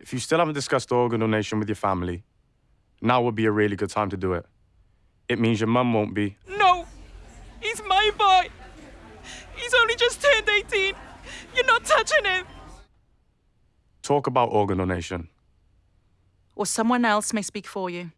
If you still haven't discussed organ donation with your family, now would be a really good time to do it. It means your mum won't be. No! He's my boy! He's only just turned 18! You're not touching him! Talk about organ donation. Or someone else may speak for you.